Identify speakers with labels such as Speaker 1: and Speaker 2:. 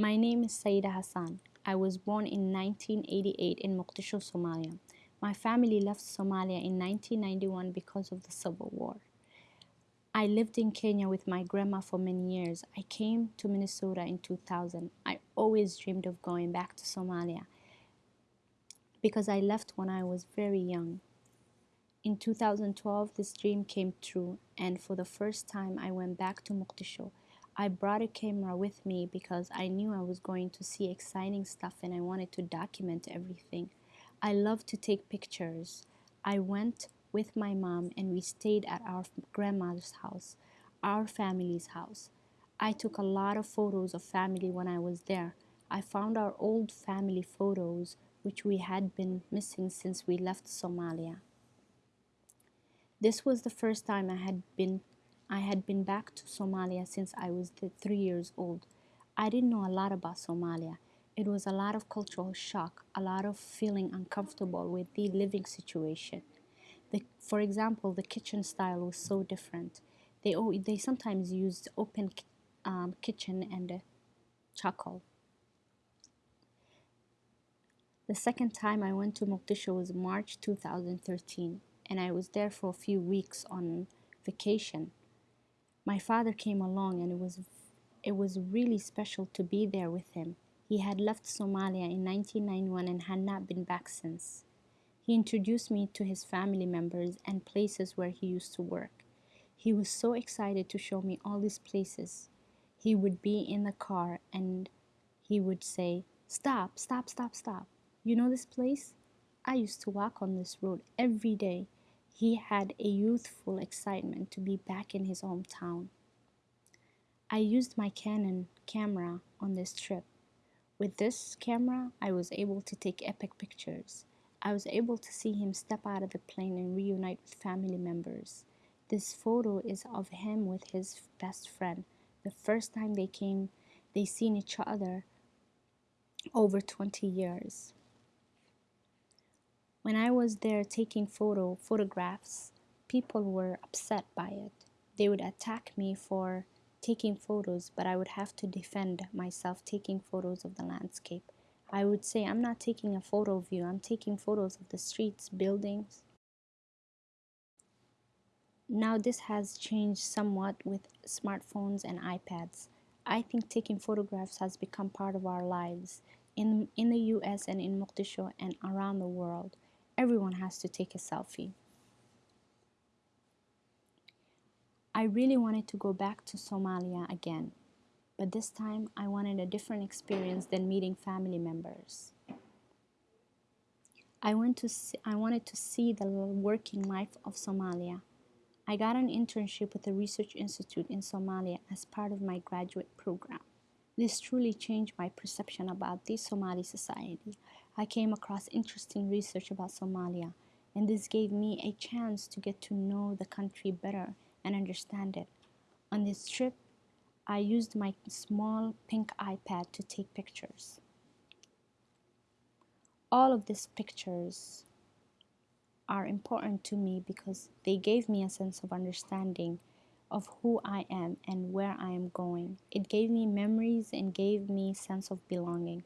Speaker 1: My name is Saida Hassan. I was born in 1988 in Mogadishu, Somalia. My family left Somalia in 1991 because of the civil war. I lived in Kenya with my grandma for many years. I came to Minnesota in 2000. I always dreamed of going back to Somalia because I left when I was very young. In 2012, this dream came true, and for the first time, I went back to Mogadishu. I brought a camera with me because I knew I was going to see exciting stuff and I wanted to document everything. I love to take pictures. I went with my mom and we stayed at our grandmother's house, our family's house. I took a lot of photos of family when I was there. I found our old family photos, which we had been missing since we left Somalia. This was the first time I had been I had been back to Somalia since I was three years old. I didn't know a lot about Somalia. It was a lot of cultural shock, a lot of feeling uncomfortable with the living situation. The, for example, the kitchen style was so different. They, they sometimes used open um, kitchen and charcoal. The second time I went to Mogadishu was March 2013, and I was there for a few weeks on vacation my father came along and it was it was really special to be there with him. He had left Somalia in 1991 and had not been back since. He introduced me to his family members and places where he used to work. He was so excited to show me all these places. He would be in the car and he would say, Stop, stop, stop, stop. You know this place? I used to walk on this road every day. He had a youthful excitement to be back in his hometown. I used my Canon camera on this trip. With this camera, I was able to take epic pictures. I was able to see him step out of the plane and reunite with family members. This photo is of him with his best friend. The first time they came, they seen each other over 20 years. When I was there taking photo photographs, people were upset by it. They would attack me for taking photos, but I would have to defend myself taking photos of the landscape. I would say, I'm not taking a photo of you, I'm taking photos of the streets, buildings. Now, this has changed somewhat with smartphones and iPads. I think taking photographs has become part of our lives in, in the US and in Mogadishu and around the world everyone has to take a selfie. I really wanted to go back to Somalia again, but this time I wanted a different experience than meeting family members. I, went to see, I wanted to see the working life of Somalia. I got an internship with a research institute in Somalia as part of my graduate program. This truly changed my perception about the Somali society. I came across interesting research about Somalia, and this gave me a chance to get to know the country better and understand it. On this trip, I used my small pink iPad to take pictures. All of these pictures are important to me because they gave me a sense of understanding of who I am and where I am going. It gave me memories and gave me sense of belonging.